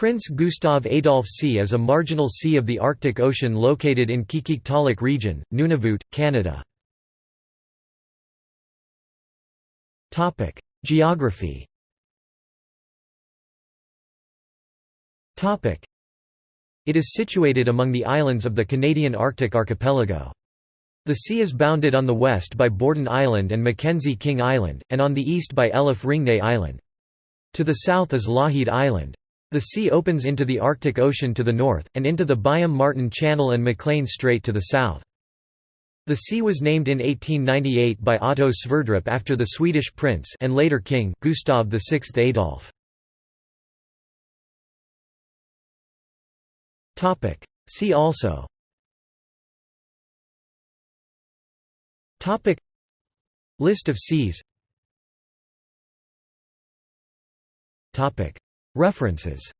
Prince Gustav Adolf Sea is a marginal sea of the Arctic Ocean located in Qikiqtaaluk region, Nunavut, Canada. Geography It is situated among the islands of the Canadian Arctic archipelago. The sea is bounded on the west by Borden Island and Mackenzie King Island, and on the east by Ellef Ringnes Island. To the south is Lougheed Island. The sea opens into the Arctic Ocean to the north, and into the Byam-Martin Channel and Maclean Strait to the south. The sea was named in 1898 by Otto Sverdrup after the Swedish prince and later king Gustav VI Adolf. Topic: See also. Topic: List of seas References